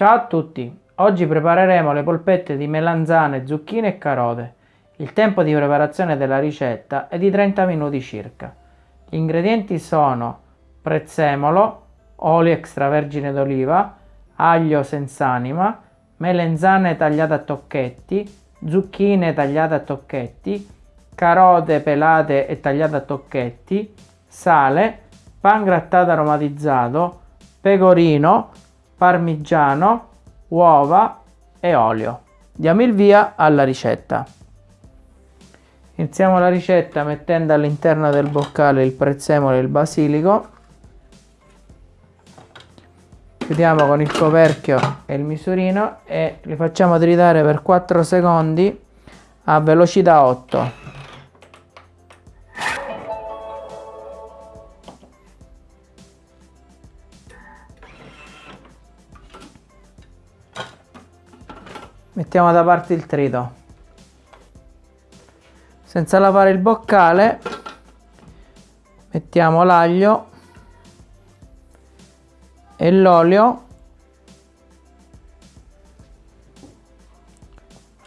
Ciao a tutti! Oggi prepareremo le polpette di melanzane, zucchine e carote. Il tempo di preparazione della ricetta è di 30 minuti circa. Gli ingredienti sono prezzemolo, olio extravergine d'oliva, aglio senza anima, melenzane tagliate a tocchetti, zucchine tagliate a tocchetti, carote pelate e tagliate a tocchetti, sale, pan grattato aromatizzato, pecorino, parmigiano, uova e olio. Diamo il via alla ricetta. Iniziamo la ricetta mettendo all'interno del boccale il prezzemolo e il basilico. Chiudiamo con il coperchio e il misurino e li facciamo tritare per 4 secondi a velocità 8. Mettiamo da parte il trito. Senza lavare il boccale mettiamo l'aglio e l'olio.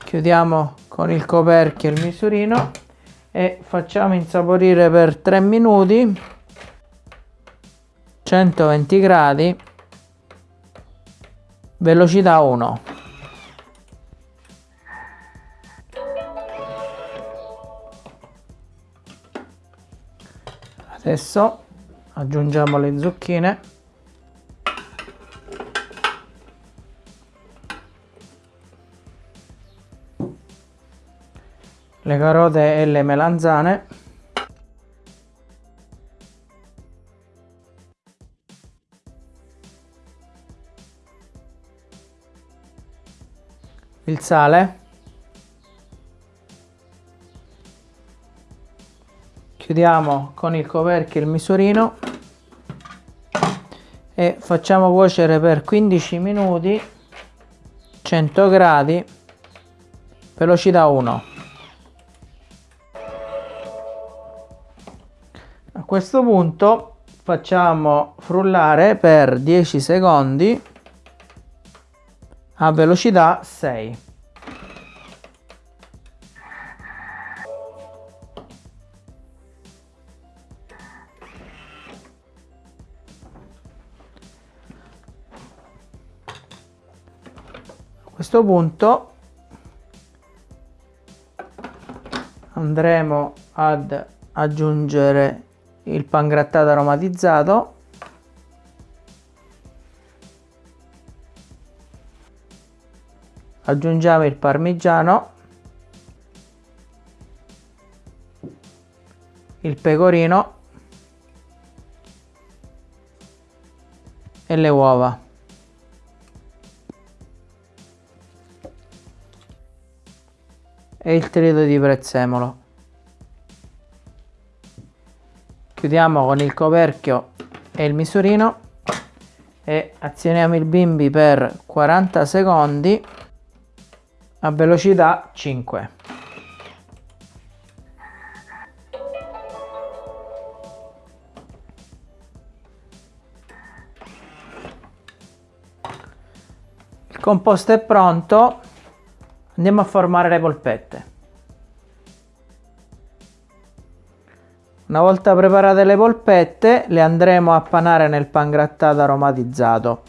Chiudiamo con il coperchio il misurino e facciamo insaporire per 3 minuti 120 gradi velocità 1 adesso aggiungiamo le zucchine. Le carote e le melanzane. Il sale chiudiamo con il coperchio il misurino. E facciamo cuocere per 15 minuti 100 gradi velocità 1 a questo punto facciamo frullare per 10 secondi a velocità 6 questo punto andremo ad aggiungere il pangrattato aromatizzato. Aggiungiamo il parmigiano il pecorino e le uova e il trito di prezzemolo. Chiudiamo con il coperchio e il misurino e azioniamo il bimbi per 40 secondi a velocità 5. Il composto è pronto Andiamo a formare le polpette. Una volta preparate le polpette le andremo a panare nel pangrattato aromatizzato.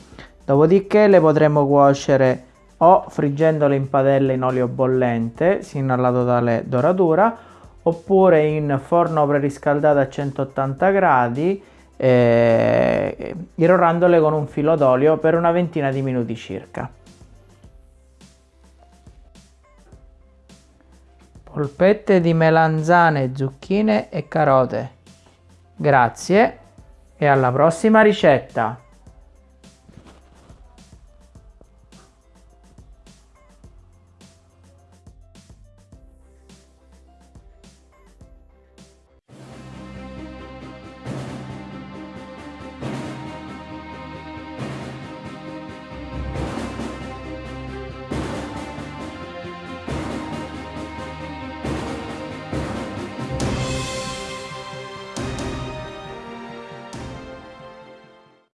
Dopodiché le potremo cuocere o friggendole in padella in olio bollente sino alla totale doratura oppure in forno preriscaldato a 180 gradi eh, irrorandole con un filo d'olio per una ventina di minuti circa. Polpette di melanzane, zucchine e carote. Grazie e alla prossima ricetta!